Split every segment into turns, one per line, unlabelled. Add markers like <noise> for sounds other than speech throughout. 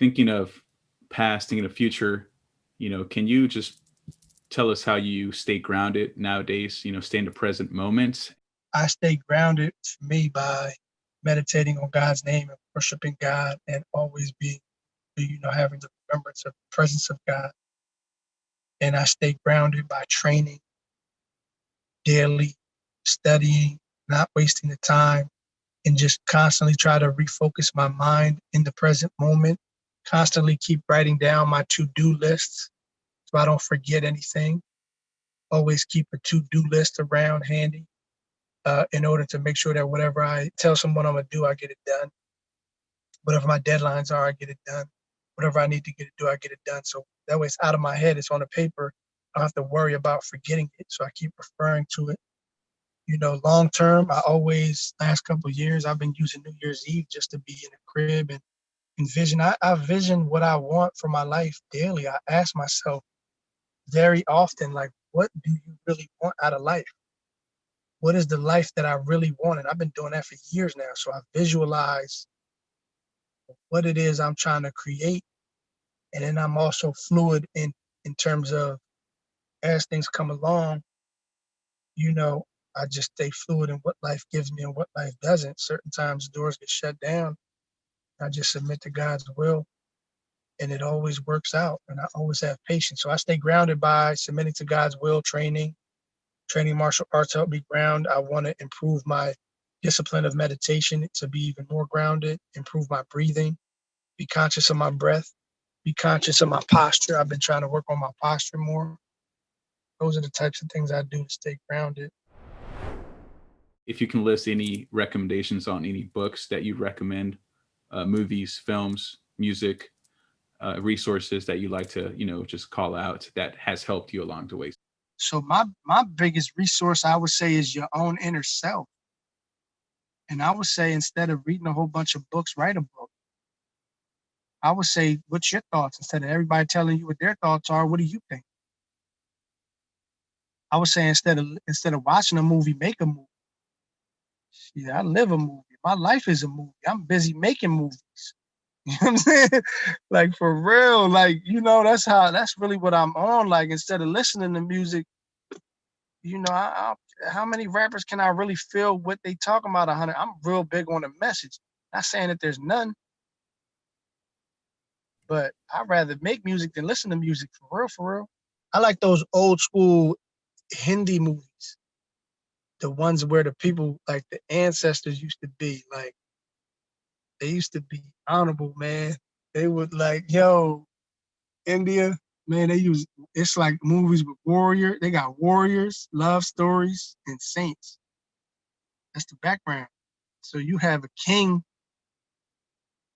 thinking of past, thinking of future, you know, can you just tell us how you stay grounded nowadays, you know, stay in the present moment?
I stay grounded to me by meditating on God's name and worshiping God and always being, you know, having the remembrance of the presence of God. And I stay grounded by training daily, studying, not wasting the time, and just constantly try to refocus my mind in the present moment. Constantly keep writing down my to-do lists so I don't forget anything. Always keep a to-do list around handy uh, in order to make sure that whatever I tell someone I'm gonna do, I get it done. Whatever my deadlines are, I get it done. Whatever I need to get it do, I get it done. So that way it's out of my head, it's on the paper. I don't have to worry about forgetting it. So I keep referring to it. You know, long term, I always, last couple years, I've been using New Year's Eve just to be in a crib and envision. I, I vision what I want for my life daily. I ask myself very often, like, what do you really want out of life? what is the life that I really want? And I've been doing that for years now. So I visualize what it is I'm trying to create. And then I'm also fluid in, in terms of as things come along, you know, I just stay fluid in what life gives me and what life doesn't. Certain times doors get shut down. I just submit to God's will and it always works out. And I always have patience. So I stay grounded by submitting to God's will, training, training martial arts help me ground. I want to improve my discipline of meditation to be even more grounded, improve my breathing, be conscious of my breath, be conscious of my posture. I've been trying to work on my posture more. Those are the types of things I do to stay grounded.
If you can list any recommendations on any books that you recommend, uh, movies, films, music, uh, resources that you like to, you know, just call out that has helped you along the way.
So my my biggest resource I would say is your own inner self. And I would say instead of reading a whole bunch of books, write a book. I would say, what's your thoughts? Instead of everybody telling you what their thoughts are, what do you think? I would say instead of instead of watching a movie, make a movie. Yeah, I live a movie. My life is a movie. I'm busy making movies. <laughs> You know what I'm saying? like for real, like, you know, that's how that's really what I'm on. Like instead of listening to music, you know, I, I, how many rappers can I really feel what they talking about hundred? I'm real big on the message. Not saying that there's none, but I'd rather make music than listen to music for real, for real. I like those old school Hindi movies. The ones where the people like the ancestors used to be like they used to be honorable, man. They would like, yo, India, man, they use it's like movies with warrior. They got warriors, love stories, and saints. That's the background. So you have a king,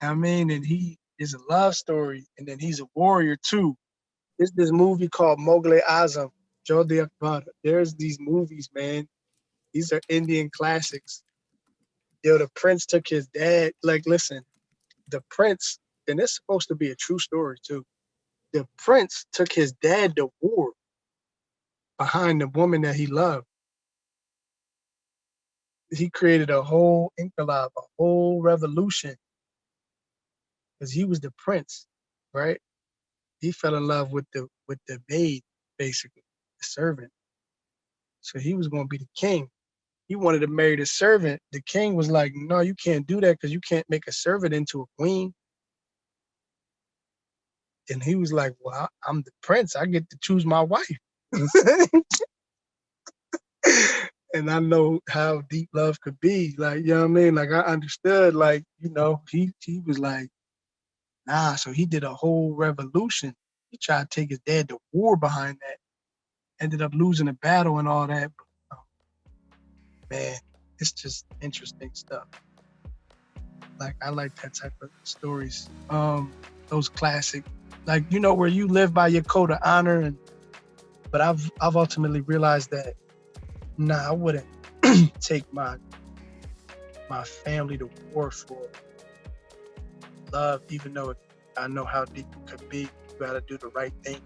I mean, and he is a love story, and then he's a warrior too. There's this movie called Mughal Azam, Jodhaa Akbar. There's these movies, man. These are Indian classics yo, the prince took his dad. Like, listen, the prince, and it's supposed to be a true story too. The prince took his dad to war behind the woman that he loved. He created a whole inqilab, a whole revolution, because he was the prince, right? He fell in love with the with the maid, basically, the servant. So he was going to be the king he wanted to marry the servant. The king was like, no, you can't do that because you can't make a servant into a queen. And he was like, well, I'm the prince. I get to choose my wife. <laughs> and I know how deep love could be. Like, you know what I mean? Like I understood, like, you know, he he was like, nah, so he did a whole revolution. He tried to take his dad to war behind that. Ended up losing a battle and all that man, it's just interesting stuff. Like I like that type of stories. Um, those classic, like you know, where you live by your code of honor, and but I've I've ultimately realized that nah, I wouldn't <clears throat> take my my family to war for love, even though I know how deep it could be. You gotta do the right thing